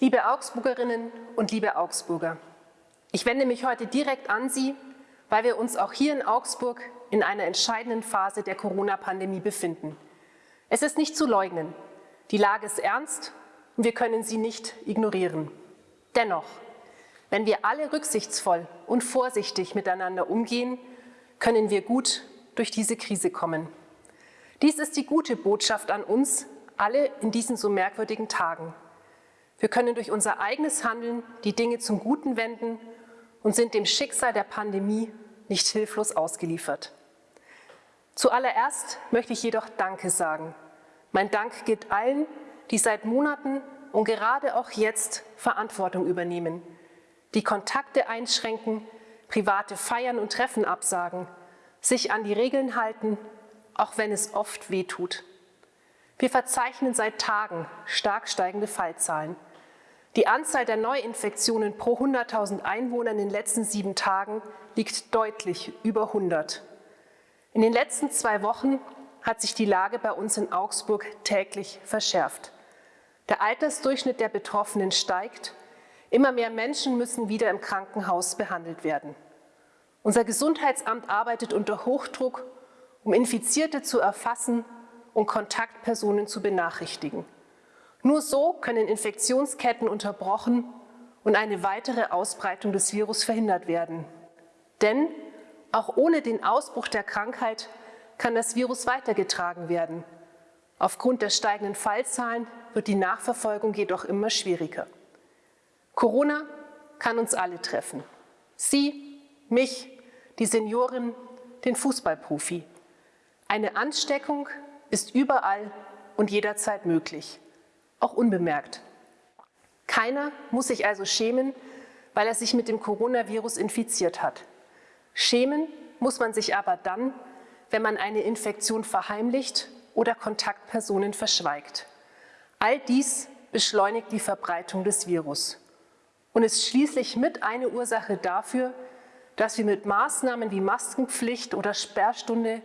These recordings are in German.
Liebe Augsburgerinnen und liebe Augsburger, ich wende mich heute direkt an Sie, weil wir uns auch hier in Augsburg in einer entscheidenden Phase der Corona-Pandemie befinden. Es ist nicht zu leugnen, die Lage ist ernst und wir können sie nicht ignorieren. Dennoch, wenn wir alle rücksichtsvoll und vorsichtig miteinander umgehen, können wir gut durch diese Krise kommen. Dies ist die gute Botschaft an uns alle in diesen so merkwürdigen Tagen. Wir können durch unser eigenes Handeln die Dinge zum Guten wenden und sind dem Schicksal der Pandemie nicht hilflos ausgeliefert. Zuallererst möchte ich jedoch Danke sagen. Mein Dank gilt allen, die seit Monaten und gerade auch jetzt Verantwortung übernehmen, die Kontakte einschränken, private Feiern und Treffen absagen, sich an die Regeln halten, auch wenn es oft wehtut. Wir verzeichnen seit Tagen stark steigende Fallzahlen. Die Anzahl der Neuinfektionen pro 100.000 Einwohner in den letzten sieben Tagen liegt deutlich über 100. In den letzten zwei Wochen hat sich die Lage bei uns in Augsburg täglich verschärft. Der Altersdurchschnitt der Betroffenen steigt. Immer mehr Menschen müssen wieder im Krankenhaus behandelt werden. Unser Gesundheitsamt arbeitet unter Hochdruck, um Infizierte zu erfassen und Kontaktpersonen zu benachrichtigen. Nur so können Infektionsketten unterbrochen und eine weitere Ausbreitung des Virus verhindert werden. Denn auch ohne den Ausbruch der Krankheit kann das Virus weitergetragen werden. Aufgrund der steigenden Fallzahlen wird die Nachverfolgung jedoch immer schwieriger. Corona kann uns alle treffen. Sie, mich, die Seniorin, den Fußballprofi. Eine Ansteckung ist überall und jederzeit möglich, auch unbemerkt. Keiner muss sich also schämen, weil er sich mit dem Coronavirus infiziert hat. Schämen muss man sich aber dann, wenn man eine Infektion verheimlicht oder Kontaktpersonen verschweigt. All dies beschleunigt die Verbreitung des Virus und ist schließlich mit eine Ursache dafür, dass wir mit Maßnahmen wie Maskenpflicht oder Sperrstunde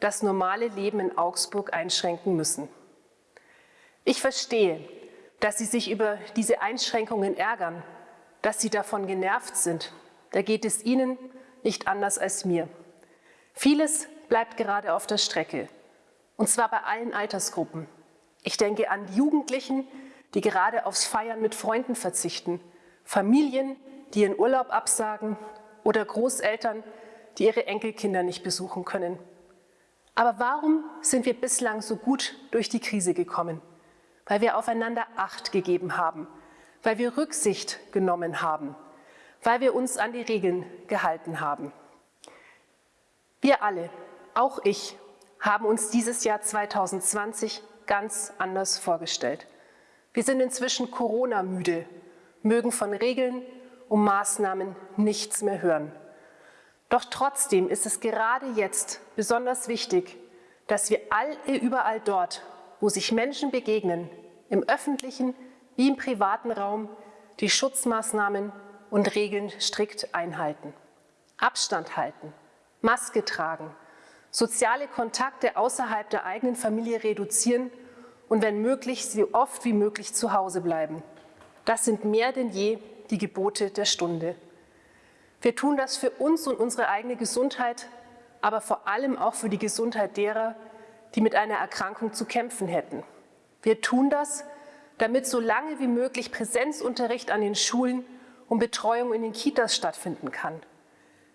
das normale Leben in Augsburg einschränken müssen. Ich verstehe, dass Sie sich über diese Einschränkungen ärgern, dass Sie davon genervt sind. Da geht es Ihnen nicht anders als mir. Vieles bleibt gerade auf der Strecke, und zwar bei allen Altersgruppen. Ich denke an Jugendlichen, die gerade aufs Feiern mit Freunden verzichten, Familien, die ihren Urlaub absagen oder Großeltern, die ihre Enkelkinder nicht besuchen können. Aber warum sind wir bislang so gut durch die Krise gekommen? Weil wir aufeinander Acht gegeben haben, weil wir Rücksicht genommen haben, weil wir uns an die Regeln gehalten haben. Wir alle auch ich, haben uns dieses Jahr 2020 ganz anders vorgestellt. Wir sind inzwischen Corona-müde, mögen von Regeln und Maßnahmen nichts mehr hören. Doch trotzdem ist es gerade jetzt besonders wichtig, dass wir alle überall dort, wo sich Menschen begegnen, im öffentlichen wie im privaten Raum, die Schutzmaßnahmen und Regeln strikt einhalten. Abstand halten, Maske tragen, soziale Kontakte außerhalb der eigenen Familie reduzieren und wenn möglich, so oft wie möglich zu Hause bleiben. Das sind mehr denn je die Gebote der Stunde. Wir tun das für uns und unsere eigene Gesundheit, aber vor allem auch für die Gesundheit derer, die mit einer Erkrankung zu kämpfen hätten. Wir tun das, damit so lange wie möglich Präsenzunterricht an den Schulen und Betreuung in den Kitas stattfinden kann.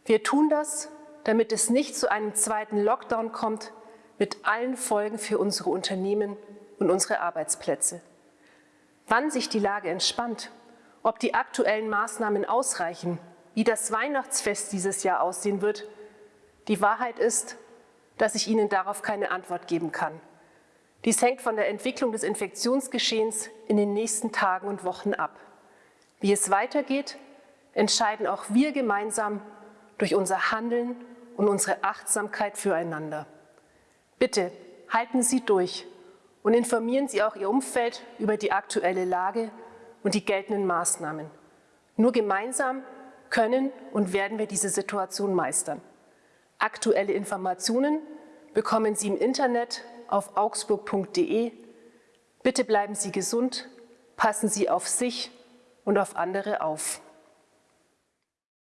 Wir tun das, damit es nicht zu einem zweiten Lockdown kommt, mit allen Folgen für unsere Unternehmen und unsere Arbeitsplätze. Wann sich die Lage entspannt, ob die aktuellen Maßnahmen ausreichen, wie das Weihnachtsfest dieses Jahr aussehen wird, die Wahrheit ist, dass ich Ihnen darauf keine Antwort geben kann. Dies hängt von der Entwicklung des Infektionsgeschehens in den nächsten Tagen und Wochen ab. Wie es weitergeht, entscheiden auch wir gemeinsam durch unser Handeln und unsere Achtsamkeit füreinander. Bitte halten Sie durch und informieren Sie auch Ihr Umfeld über die aktuelle Lage und die geltenden Maßnahmen. Nur gemeinsam können und werden wir diese Situation meistern. Aktuelle Informationen bekommen Sie im Internet auf augsburg.de. Bitte bleiben Sie gesund, passen Sie auf sich und auf andere auf.